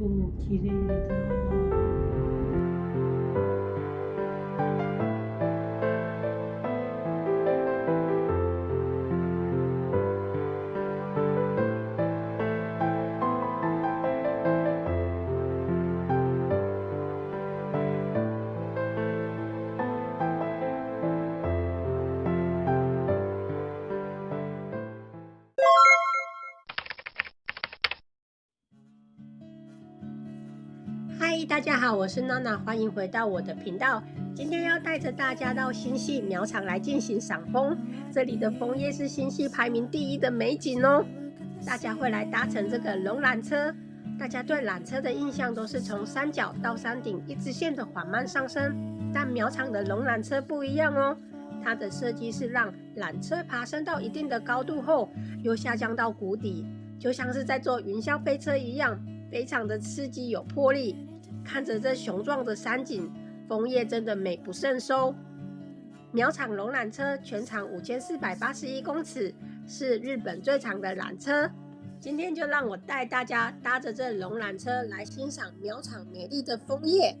超綺麗だ。大家好，我是娜娜，欢迎回到我的频道。今天要带着大家到新系苗场来进行赏枫，这里的枫叶是新系排名第一的美景哦。大家会来搭乘这个龙缆车，大家对缆车的印象都是从山脚到山顶一直线的缓慢上升，但苗场的龙缆车不一样哦，它的设计是让缆车爬升到一定的高度后，又下降到谷底，就像是在坐云霄飞车一样，非常的刺激有魄力。看着这雄壮的山景，枫叶真的美不胜收。苗场龙缆车全长五千四百八十一公尺，是日本最长的缆车。今天就让我带大家搭着这龙缆车来欣赏苗场美丽的枫叶。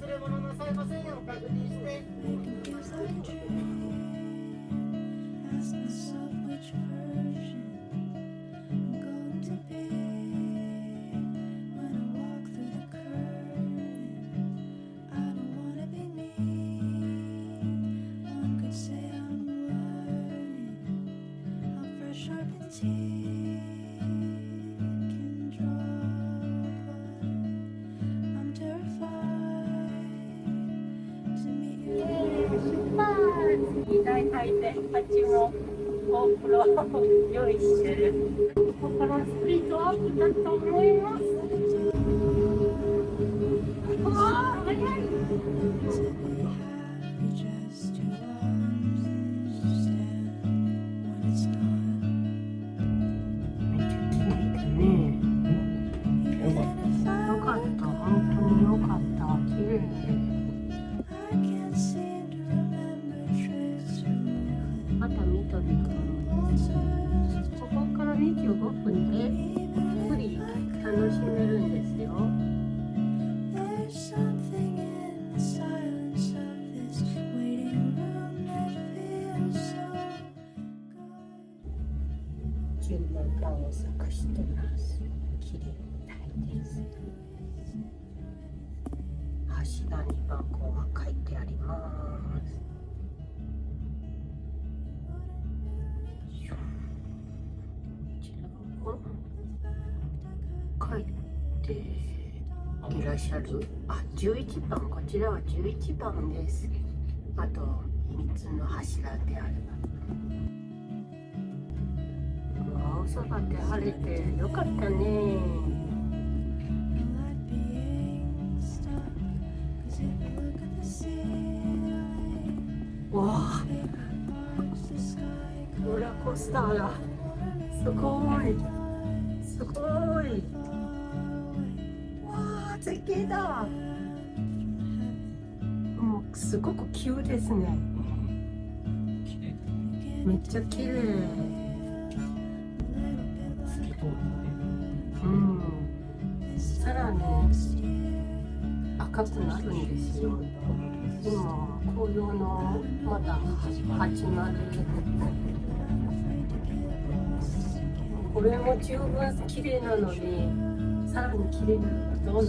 忘れ物なさいませんよ2台回転8もゴープロを用意してるここからスピードアップだと思います。わあ早い。まがですここから25分でゆっくり楽しめるんですよ。何番号が書いてあります。いらっしゃるあ11番こちらは11番です。あと3つの柱である。青空で晴れてよかったね。わあ across the sky, ローラーコースターがすごい。すごい。わあ絶景だもうすごく急ですね。めっちゃ綺麗。うん。さらに赤くなるんですよ。今紅葉のまだ始まるこれも十分綺麗なのに 살아보는 길에는 너나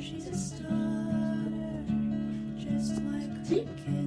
she's a starter, just like a kid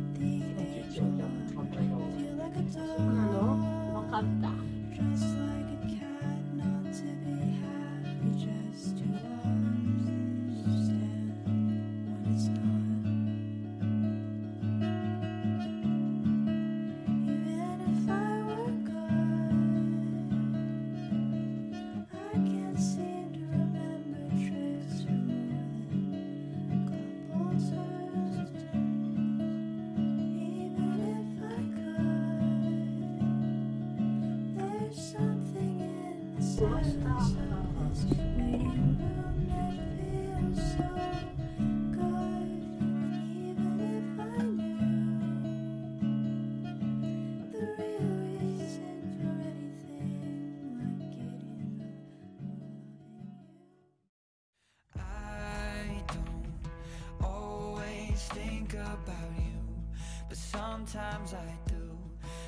about you, but sometimes I do.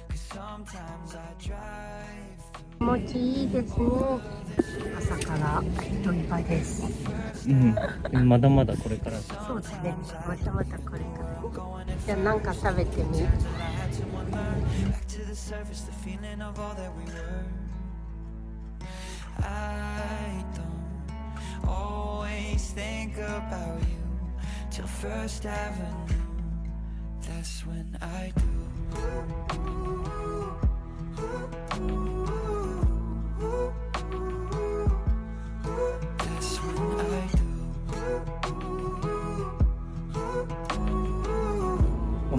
Cause sometimes I drive. 気持ちいいですね。朝から人いっぱいです。うん、まだまだこれからそうですね。まだまだこれから。じゃあなんか食べてみ That's when I do. Ooh, ooh, ooh, ooh. お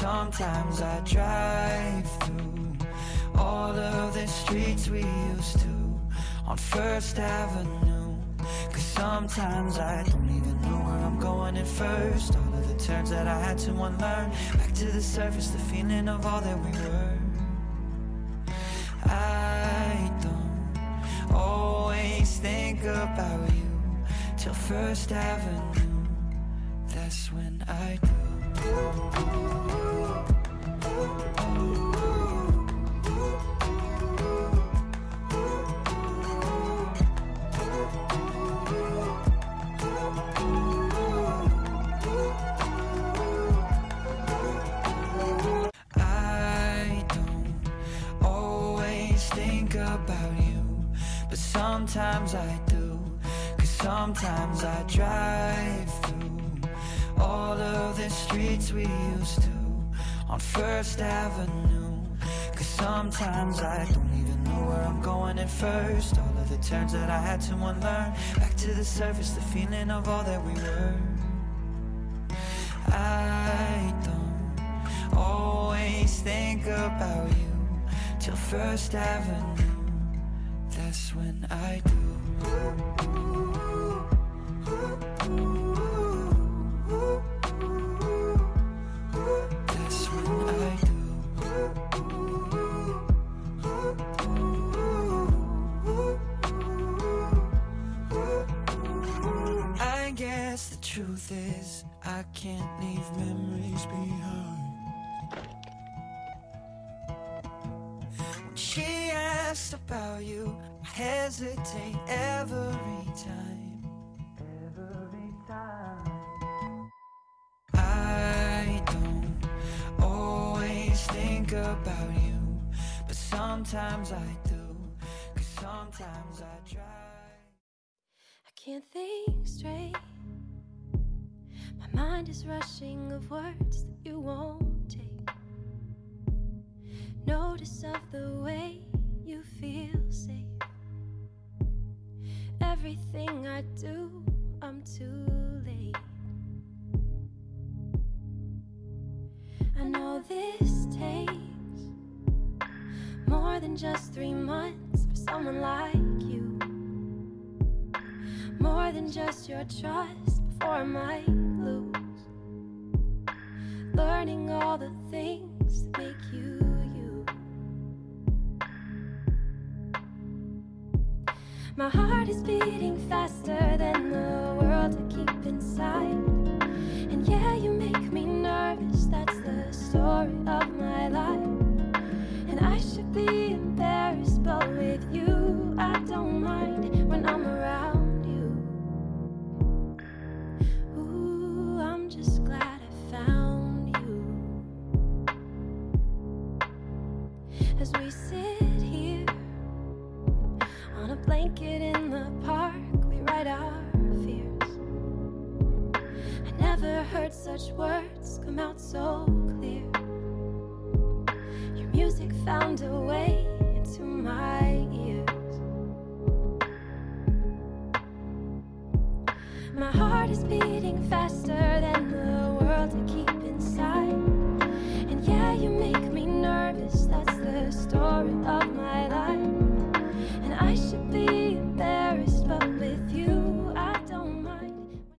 Sometimes I drive through all of the streets we used to on First Avenue. Cause sometimes I don't even know where I'm going at first. All of the turns that I had to unlearn. Back to the surface, the feeling of all that we were. I don't always think about you till First Avenue. That's when I do. Thank you. We used to on First Avenue. Cause sometimes I don't even know where I'm going at first. All of the turns that I had to unlearn. Back to the surface, the feeling of all that we were. I don't always think about you till First Avenue. That's when I do. Guess the truth is I can't leave memories behind. When she asks about you, I hesitate every time. Every time. I don't always think about you, but sometimes I do. Cause sometimes I try. I can't think straight. My mind is rushing of words that you won't take. Notice of the way you feel safe. Everything I do, I'm too late. I know this takes more than just three months for someone like you. More than just your trust before I might. Learning all the things that make you you. My heart is beating faster than the world I keep inside. And yeah, you make me nervous. That's the story of my life. And I should be embarrassed, but heard such